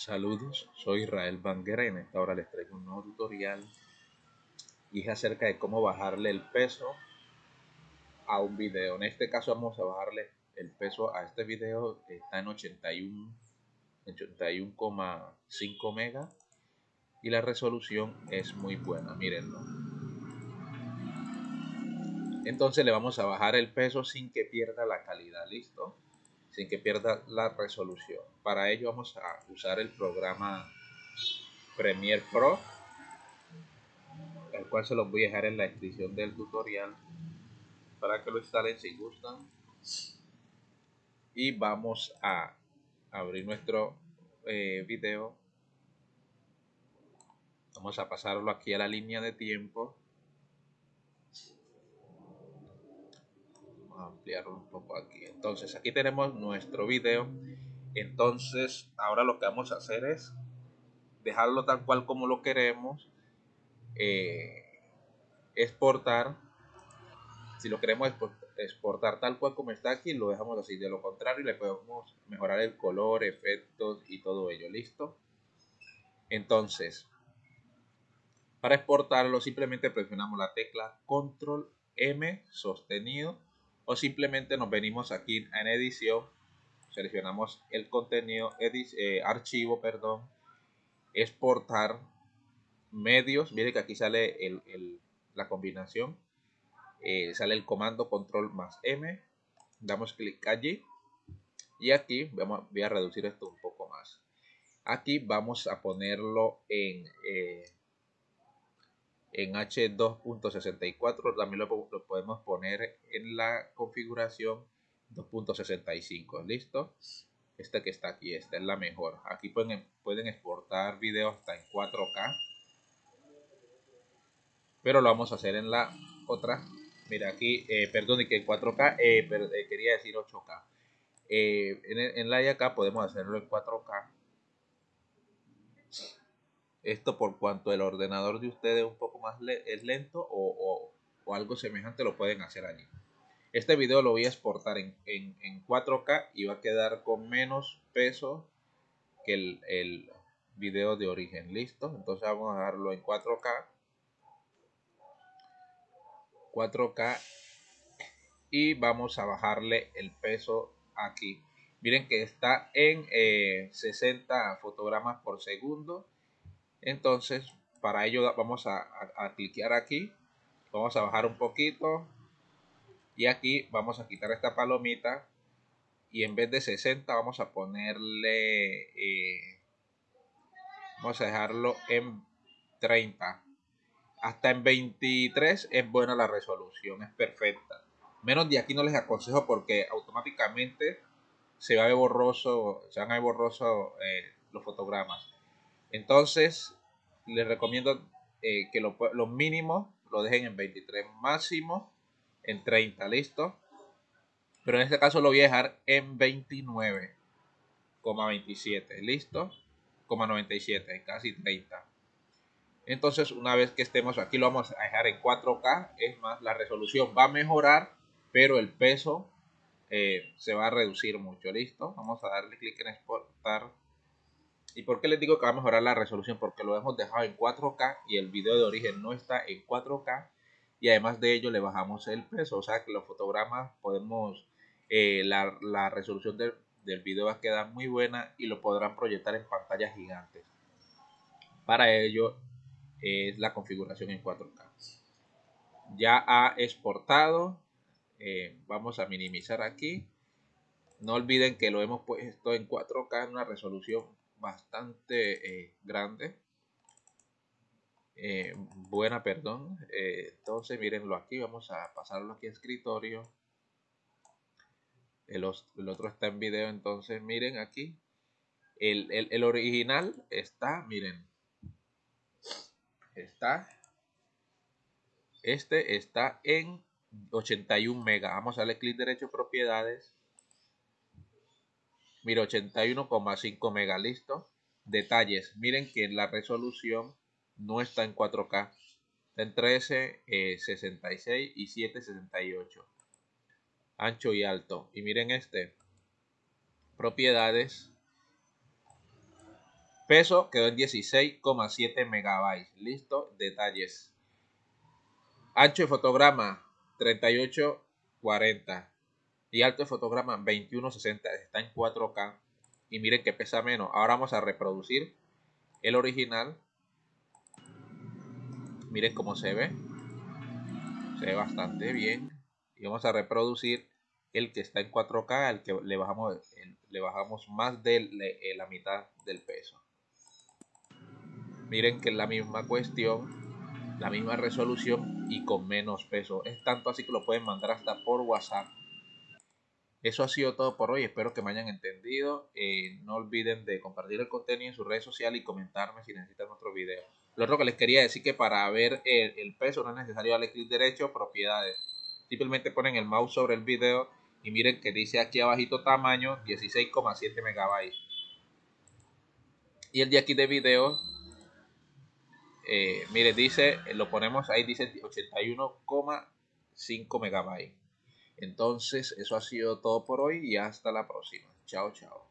Saludos, soy Israel Banguera y en esta hora les traigo un nuevo tutorial y es acerca de cómo bajarle el peso a un video. En este caso vamos a bajarle el peso a este video, está en 81 81,5 megas y la resolución es muy buena, mírenlo. Entonces le vamos a bajar el peso sin que pierda la calidad, ¿listo? Sin que pierda la resolución. Para ello vamos a usar el programa Premiere Pro, el cual se los voy a dejar en la descripción del tutorial para que lo instalen si gustan. Y vamos a abrir nuestro eh, video. Vamos a pasarlo aquí a la línea de tiempo ampliarlo un poco aquí. Entonces aquí tenemos nuestro video. Entonces ahora lo que vamos a hacer es dejarlo tal cual como lo queremos. Eh, exportar. Si lo queremos exportar tal cual como está aquí, lo dejamos así. De lo contrario, le podemos mejorar el color, efectos y todo ello. ¿Listo? Entonces, para exportarlo simplemente presionamos la tecla Control M sostenido o simplemente nos venimos aquí en edición, seleccionamos el contenido, eh, archivo, perdón, exportar medios, mire que aquí sale la combinación, eh, sale el comando control más M, damos clic allí. Y aquí vamos, voy a reducir esto un poco más. Aquí vamos a ponerlo en eh, en H2.64 también lo, podemos poner en la configuración 2.65 listo esta que está aquí esta es la mejor. Aquí pueden, pueden exportar videos hasta en 4k pero lo vamos a hacer en la otra. Mira aquí eh, perdón que en 4k eh, eh, quería decir 8k en, en la de acá podemos hacerlo en 4k esto por cuanto el ordenador de ustedes un poco más es lento o, algo semejante lo pueden hacer allí. Este video lo voy a exportar en, 4K y va a quedar con menos peso que el, video de origen. Listo. Entonces vamos a darlo en 4K. 4K y vamos a bajarle el peso aquí. Miren que está en 60 eh, fotogramas por segundo entonces, para ello vamos a, cliquear aquí. Vamos a bajar un poquito. Y aquí vamos a quitar esta palomita. Y en vez de 60 vamos a ponerle... Eh, vamos a dejarlo en 30. Hasta en 23 es buena la resolución, es perfecta. Menos de aquí no les aconsejo porque automáticamente se va a ver borroso, se van a ver borroso eh, los fotogramas. Entonces, les recomiendo eh, que los mínimos lo dejen en 23, máximo en 30, ¿listo? Pero en este caso lo voy a dejar en 29,27, ¿listo? 97, casi 30. Entonces, una vez que estemos aquí, lo vamos a dejar en 4K. Es más, la resolución va a mejorar, pero el peso eh, se va a reducir mucho. ¿Listo? Vamos a darle clic en exportar ¿Y por qué les digo que va a mejorar la resolución? Porque lo hemos dejado en 4K y el video de origen no está en 4K. Y además de ello le bajamos el peso. O sea que los fotogramas podemos, eh, la, resolución del, del video va a quedar muy buena y lo podrán proyectar en pantallas gigantes. Para ello es la configuración en 4K. Ya ha exportado. Eh, vamos a minimizar aquí. No olviden que lo hemos puesto en 4K en una resolución bastante eh, grande. Eh, buena, perdón. Eh, entonces, mírenlo aquí. Vamos a pasarlo aquí a escritorio. El, otro está en video. Entonces, miren aquí. El, original está, miren. Está. Este está en 81 mega Vamos a darle clic derecho propiedades Mira, 81,5 mega, listo. Detalles, miren que la resolución no está en 4K. Está en 13, 66 eh, y 768. Ancho y alto. Y miren este. Propiedades. Peso quedó en 16,7 megabytes. Listo, detalles. Ancho de fotograma 3840 y alto de fotograma 2160. Está en 4K. Y miren que pesa menos. Ahora vamos a reproducir el original. Miren cómo se ve. Se ve bastante bien. Y vamos a reproducir el que está en 4K, al que le bajamos, le bajamos más de eh, la mitad del peso. Miren que es la misma cuestión, la misma resolución y con menos peso. Es tanto así que lo pueden mandar hasta por WhatsApp. Eso ha sido todo por hoy. Espero que me hayan entendido. Eh, no olviden de compartir el contenido en sus redes sociales y comentarme si necesitan otro video. Lo otro que les quería decir que para ver el, peso no es necesario darle clic derecho, propiedades. Simplemente ponen el mouse sobre el video y miren que dice aquí abajito tamaño 16,7 megabytes. Y el de aquí de video, eh, mire, dice, lo ponemos ahí, dice 81,5 megabytes. Entonces, eso ha sido todo por hoy y hasta la próxima. Chao, chao.